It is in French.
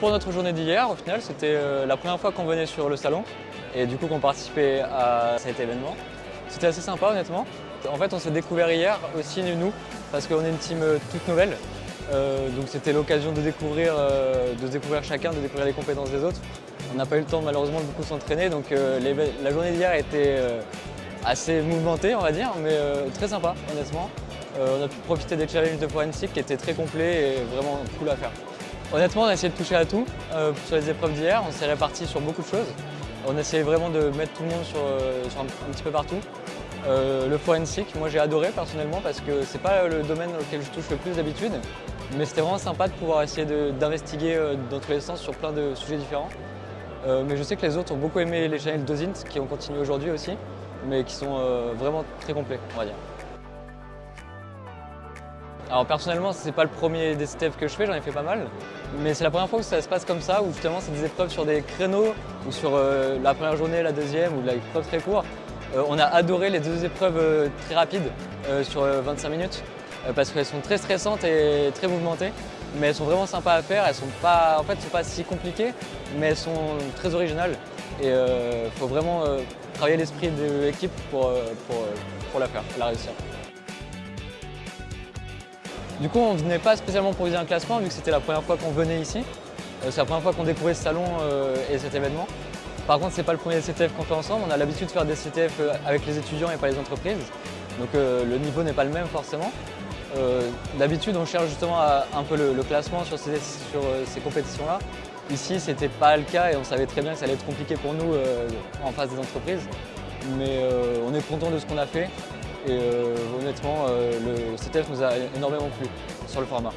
Pour notre journée d'hier, au final, c'était euh, la première fois qu'on venait sur le salon et du coup qu'on participait à cet événement. C'était assez sympa honnêtement. En fait, on s'est découvert hier aussi nous, parce qu'on est une team euh, toute nouvelle. Euh, donc c'était l'occasion de découvrir, de découvrir chacun, de découvrir les compétences des autres. On n'a pas eu le temps malheureusement de beaucoup s'entraîner, donc la journée d'hier a été assez mouvementée on va dire, mais très sympa honnêtement. on a pu profiter des challenges de forensic qui étaient très complets et vraiment cool à faire. Honnêtement, on a essayé de toucher à tout euh, sur les épreuves d'hier. On s'est répartis sur beaucoup de choses. On a essayé vraiment de mettre tout le monde sur, euh, un, petit peu partout. Euh, le forensic, moi j'ai adoré personnellement parce que c'est pas le domaine auquel je touche le plus d'habitude. Mais c'était vraiment sympa de pouvoir essayer d'investiguer dans tous les sens sur plein de sujets différents. mais je sais que les autres ont beaucoup aimé les channels d'Ozint qui ont continué aujourd'hui aussi, mais qui sont vraiment très complets, on va dire. Alors personnellement, c'est pas le premier DCTF que je fais, j'en ai fait pas mal. Mais c'est la première fois que ça se passe comme ça, où justement c'est des épreuves sur des créneaux, ou sur euh, la première journée, la deuxième, ou la épreuve très courte. Euh, on a adoré les deux épreuves euh, très rapides sur 25 minutes, parce qu'elles sont très stressantes et très mouvementées. Mais elles sont vraiment sympas à faire, elles sont pas, en fait, sont pas si compliquées, mais elles sont très originales. Et il faut vraiment travailler l'esprit de l'équipe pour, pour la faire, la réussir. Du coup, on ne venait pas spécialement pour viser un classement, vu que c'était la première fois qu'on venait ici. Euh, c'est la première fois qu'on découvrait ce salon euh, et cet événement. Par contre, ce n'est pas le premier CTF qu'on fait ensemble. On a l'habitude de faire des CTF euh, avec les étudiants et pas les entreprises. Donc le niveau n'est pas le même forcément. D'habitude, on cherche justement un peu le, classement sur ces, sur ces compétitions-là. Ici, ce n'était pas le cas et on savait très bien que ça allait être compliqué pour nous en face des entreprises. Mais on est content de ce qu'on a fait et euh, honnêtement, euh, le CTF nous a énormément plu sur le format.